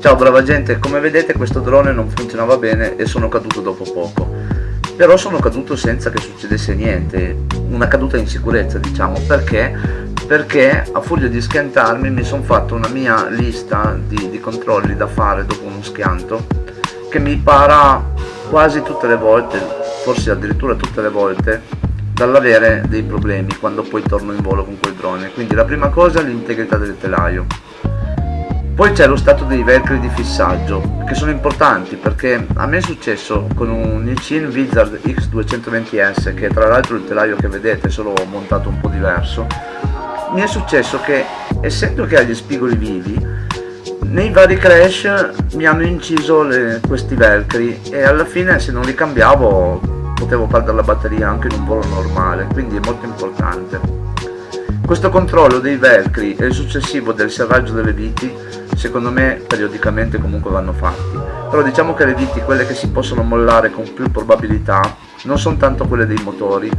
Ciao brava gente, come vedete questo drone non funzionava bene e sono caduto dopo poco. Però sono caduto senza che succedesse niente, una caduta in sicurezza diciamo, perché? Perché a furia di schiantarmi mi sono fatto una mia lista di, di controlli da fare dopo uno schianto che mi para quasi tutte le volte, forse addirittura tutte le volte, dall'avere dei problemi quando poi torno in volo con quel drone. Quindi la prima cosa è l'integrità del telaio poi c'è lo stato dei velcri di fissaggio, che sono importanti perché a me è successo con un Nichin Wizard X220S, che tra l'altro il telaio che vedete è solo montato un po' diverso, mi è successo che essendo che ha gli spigoli vivi, nei vari crash mi hanno inciso le, questi velcri e alla fine se non li cambiavo potevo perdere la batteria anche in un volo normale, quindi è molto importante. Questo controllo dei velcri e il successivo del serraggio delle viti secondo me periodicamente comunque vanno fatti. Però diciamo che le viti quelle che si possono mollare con più probabilità non sono tanto quelle dei motori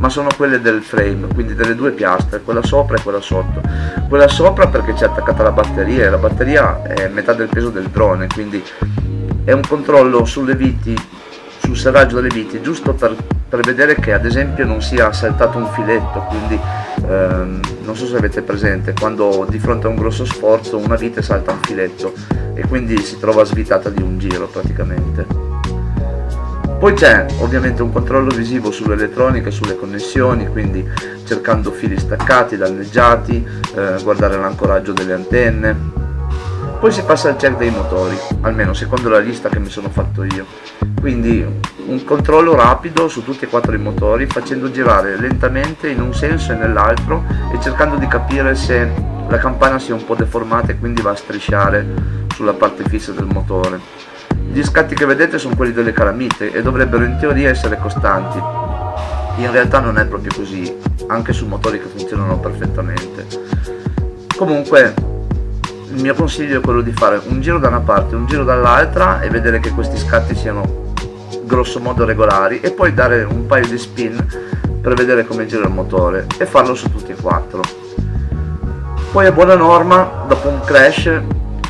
ma sono quelle del frame quindi delle due piastre quella sopra e quella sotto. Quella sopra perché c'è attaccata la batteria e la batteria è metà del peso del drone quindi è un controllo sulle viti sul serraggio delle viti giusto per, per vedere che ad esempio non sia saltato un filetto quindi ehm, non so se avete presente quando di fronte a un grosso sforzo una vite salta un filetto e quindi si trova svitata di un giro praticamente poi c'è ovviamente un controllo visivo sull'elettronica e sulle connessioni quindi cercando fili staccati, danneggiati, eh, guardare l'ancoraggio delle antenne poi si passa al check dei motori, almeno secondo la lista che mi sono fatto io. Quindi un controllo rapido su tutti e quattro i motori facendo girare lentamente in un senso e nell'altro e cercando di capire se la campana sia un po' deformata e quindi va a strisciare sulla parte fissa del motore. Gli scatti che vedete sono quelli delle calamite e dovrebbero in teoria essere costanti. In realtà non è proprio così, anche su motori che funzionano perfettamente. Comunque il mio consiglio è quello di fare un giro da una parte un giro dall'altra e vedere che questi scatti siano grosso modo regolari e poi dare un paio di spin per vedere come gira il motore e farlo su tutti e quattro. Poi è buona norma dopo un crash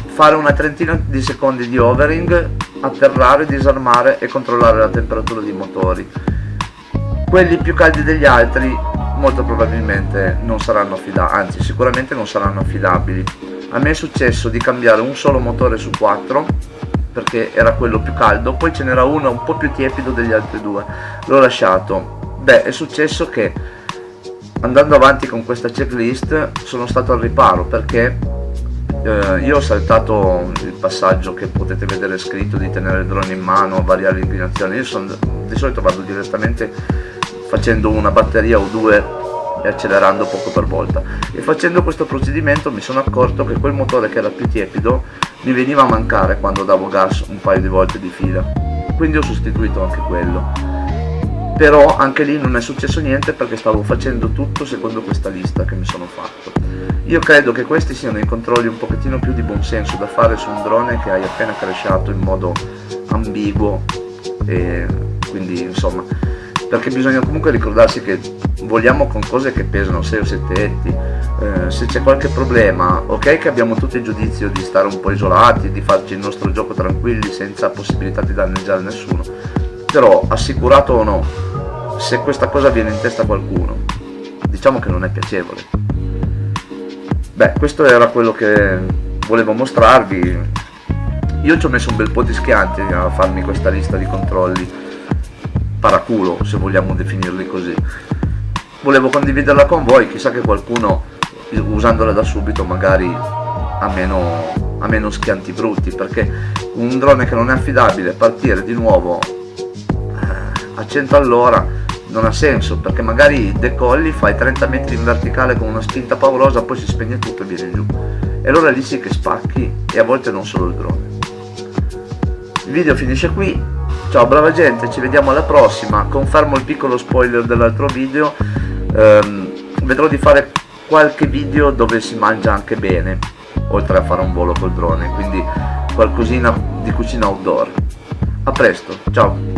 fare una trentina di secondi di overing atterrare, disarmare e controllare la temperatura dei motori. Quelli più caldi degli altri molto probabilmente non saranno affidabili anzi sicuramente non saranno affidabili. A me è successo di cambiare un solo motore su quattro perché era quello più caldo poi ce n'era uno un po' più tiepido degli altri due. L'ho lasciato. Beh è successo che andando avanti con questa checklist sono stato al riparo perché eh, io ho saltato il passaggio che potete vedere scritto di tenere il drone in mano variare l'inclinazione io sono, di solito vado direttamente facendo una batteria o due accelerando poco per volta. E facendo questo procedimento mi sono accorto che quel motore che era più tiepido mi veniva a mancare quando davo gas un paio di volte di fila. Quindi ho sostituito anche quello. Però anche lì non è successo niente perché stavo facendo tutto secondo questa lista che mi sono fatto. Io credo che questi siano i controlli un pochettino più di buonsenso da fare su un drone che hai appena cresciato in modo ambiguo e quindi insomma perché bisogna comunque ricordarsi che vogliamo con cose che pesano 6 o 7 etti eh, se c'è qualche problema ok che abbiamo tutto il giudizio di stare un po' isolati di farci il nostro gioco tranquilli senza possibilità di danneggiare nessuno però assicurato o no se questa cosa viene in testa a qualcuno diciamo che non è piacevole. Beh questo era quello che volevo mostrarvi. Io ci ho messo un bel po' di schianti a farmi questa lista di controlli paraculo se vogliamo definirli così. Volevo condividerla con voi chissà che qualcuno usandola da subito magari ha meno, ha meno schianti brutti perché un drone che non è affidabile partire di nuovo eh, a 100 all'ora non ha senso perché magari decolli fai 30 metri in verticale con una spinta paurosa poi si spegne tutto e viene giù. E allora lì sì che spacchi e a volte non solo il drone. Il video finisce qui ciao brava gente ci vediamo alla prossima. Confermo il piccolo spoiler dell'altro video. Ehm, vedrò di fare qualche video dove si mangia anche bene oltre a fare un volo col drone. Quindi qualcosina di cucina outdoor. A presto ciao